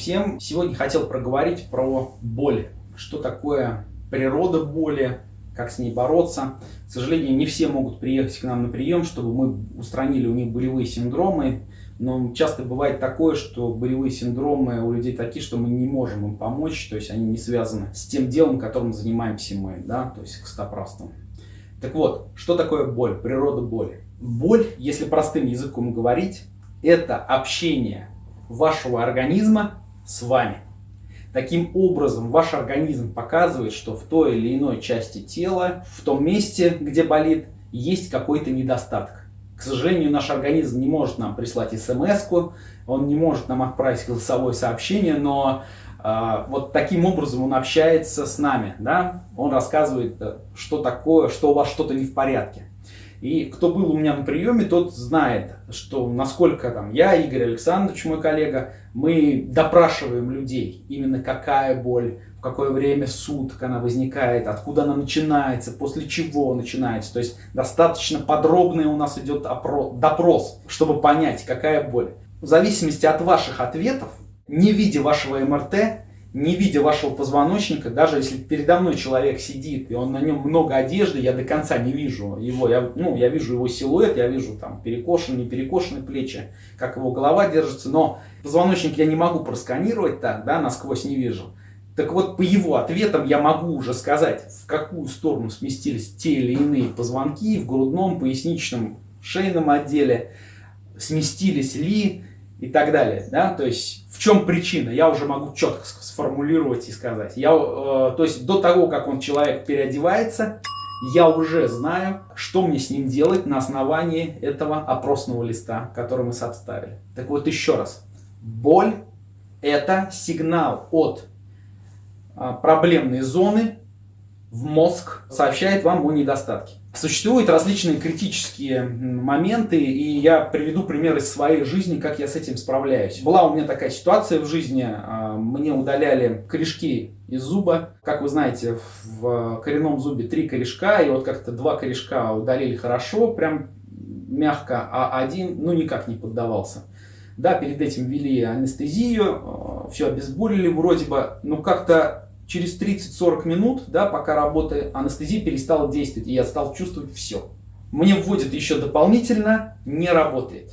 всем! Сегодня хотел проговорить про боль. Что такое природа боли, как с ней бороться. К сожалению, не все могут приехать к нам на прием, чтобы мы устранили у них болевые синдромы. Но часто бывает такое, что болевые синдромы у людей такие, что мы не можем им помочь, то есть они не связаны с тем делом, которым занимаемся мы, да, то есть костоправством. Так вот, что такое боль, природа боли? Боль, если простым языком говорить, это общение вашего организма с вами. Таким образом, ваш организм показывает, что в той или иной части тела, в том месте, где болит, есть какой-то недостаток. К сожалению, наш организм не может нам прислать смс он не может нам отправить голосовое сообщение, но э, вот таким образом он общается с нами. Да? Он рассказывает, э, что такое, что у вас что-то не в порядке. И кто был у меня на приеме, тот знает, что насколько там я, Игорь Александрович, мой коллега, мы допрашиваем людей, именно какая боль, в какое время суток она возникает, откуда она начинается, после чего начинается. То есть достаточно подробный у нас идет допрос, чтобы понять, какая боль. В зависимости от ваших ответов, не видя вашего МРТ, не видя вашего позвоночника, даже если передо мной человек сидит, и он на нем много одежды, я до конца не вижу его, я, ну, я вижу его силуэт, я вижу там перекошенные, перекошенные плечи, как его голова держится, но позвоночник я не могу просканировать так, да, насквозь не вижу. Так вот, по его ответам я могу уже сказать, в какую сторону сместились те или иные позвонки в грудном, поясничном, шейном отделе, сместились ли, и так далее. Да? То есть в чем причина, я уже могу четко сформулировать и сказать. Я, э, то есть до того, как он человек переодевается, я уже знаю, что мне с ним делать на основании этого опросного листа, который мы составили. Так вот еще раз. Боль – это сигнал от э, проблемной зоны в мозг, сообщает вам о недостатке. Существуют различные критические моменты, и я приведу пример из своей жизни, как я с этим справляюсь. Была у меня такая ситуация в жизни, а, мне удаляли корешки из зуба. Как вы знаете, в коренном зубе три корешка, и вот как-то два корешка удалили хорошо, прям мягко, а один, ну, никак не поддавался. Да, перед этим ввели анестезию, а, все обезболили вроде бы, но как-то через 30-40 минут, да, пока работает, анестезия перестала действовать, и я стал чувствовать все. Мне вводят еще дополнительно, не работает.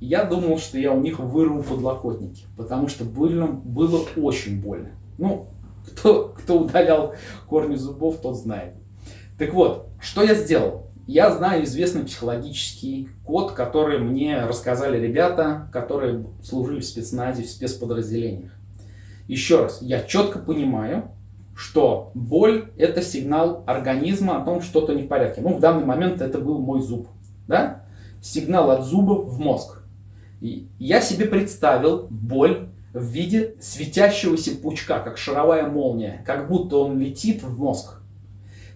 Я думал, что я у них вырву подлокотники, потому что больно, было очень больно. Ну, кто, кто удалял корни зубов, тот знает. Так вот, что я сделал? Я знаю известный психологический код, который мне рассказали ребята, которые служили в спецназе, в спецподразделениях. Еще раз, я четко понимаю, что боль – это сигнал организма о том, что что-то не в порядке. Ну, в данный момент это был мой зуб. Да? Сигнал от зуба в мозг. И я себе представил боль в виде светящегося пучка, как шаровая молния, как будто он летит в мозг.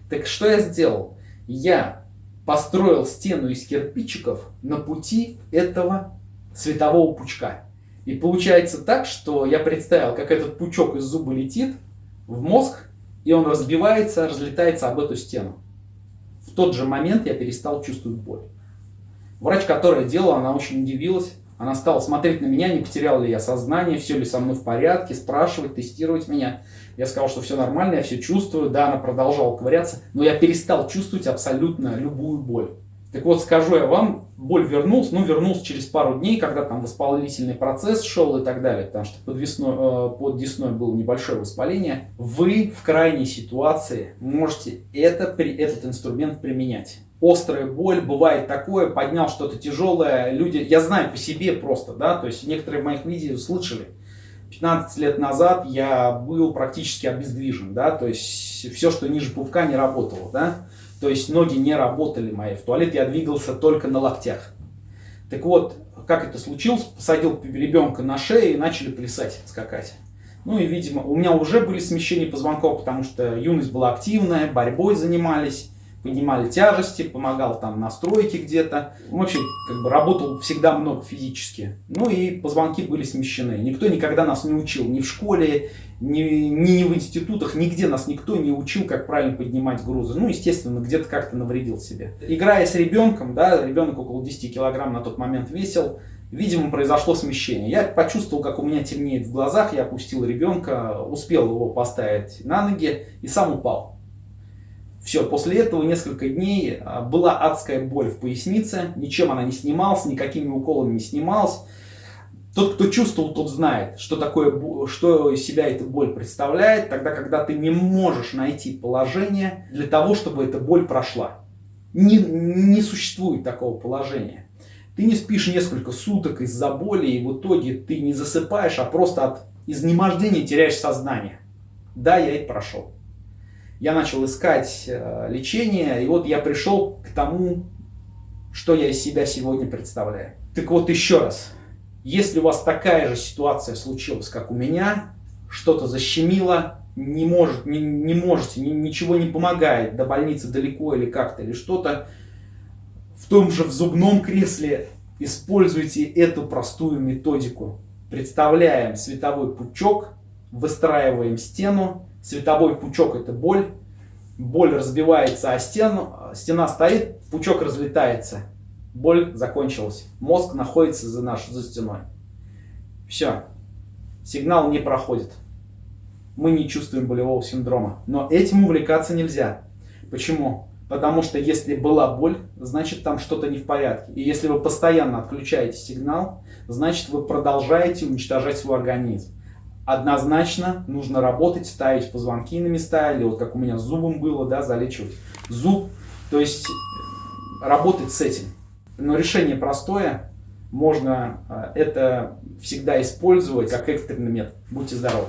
Так что я сделал? Я построил стену из кирпичиков на пути этого светового пучка. И получается так, что я представил, как этот пучок из зуба летит, в мозг, и он разбивается, разлетается об эту стену. В тот же момент я перестал чувствовать боль. Врач, которая делала, она очень удивилась. Она стала смотреть на меня, не потерял ли я сознание, все ли со мной в порядке, спрашивать, тестировать меня. Я сказал, что все нормально, я все чувствую. Да, она продолжала ковыряться, но я перестал чувствовать абсолютно любую боль. Так вот, скажу я вам, боль вернулся, ну, вернулся через пару дней, когда там воспалительный процесс шел и так далее, потому что под, весной, э, под десной было небольшое воспаление. Вы в крайней ситуации можете это, этот инструмент применять. Острая боль, бывает такое, поднял что-то тяжелое, люди, я знаю по себе просто, да, то есть некоторые моих видео слышали. 15 лет назад я был практически обездвижен, да, то есть все, что ниже пупка не работало, да. То есть ноги не работали мои. В туалет я двигался только на локтях. Так вот, как это случилось, посадил ребенка на шею и начали плясать, скакать. Ну и, видимо, у меня уже были смещения позвонков, потому что юность была активная, борьбой занимались, поднимали тяжести, помогал там на стройке где-то. Вообще, как бы работал всегда много физически. Ну и позвонки были смещены. Никто никогда нас не учил ни в школе, ни, ни в институтах, нигде нас никто не учил, как правильно поднимать грузы. Ну, естественно, где-то как-то навредил себе. Играя с ребенком, да, ребенок около 10 килограмм на тот момент весил, Видимо, произошло смещение. Я почувствовал, как у меня темнеет в глазах, я опустил ребенка, успел его поставить на ноги и сам упал. Все, после этого несколько дней а, была адская боль в пояснице, ничем она не снималась, никакими уколами не снималась. Тот, кто чувствовал, тот знает, что такое, что из себя эта боль представляет, тогда, когда ты не можешь найти положение для того, чтобы эта боль прошла. Не, не существует такого положения. Ты не спишь несколько суток из-за боли, и в итоге ты не засыпаешь, а просто от изнемождения теряешь сознание. Да, я это прошел. Я начал искать э, лечение, и вот я пришел к тому, что я из себя сегодня представляю. Так вот еще раз, если у вас такая же ситуация случилась, как у меня, что-то защемило, не, может, не, не можете, ни, ничего не помогает, до больницы далеко или как-то, или что-то, в том же в зубном кресле используйте эту простую методику. Представляем световой пучок, выстраиваем стену. Световой пучок это боль. Боль разбивается о стену, стена стоит, пучок разлетается. Боль закончилась. Мозг находится за, наш, за стеной. Все. Сигнал не проходит. Мы не чувствуем болевого синдрома. Но этим увлекаться нельзя. Почему? Потому что если была боль, значит там что-то не в порядке. И если вы постоянно отключаете сигнал, значит вы продолжаете уничтожать свой организм. Однозначно нужно работать, ставить позвонки на места, или вот как у меня с зубом было, да, залечивать зуб. То есть э, работать с этим. Но решение простое, можно э, это всегда использовать как экстренный метод. Будьте здоровы!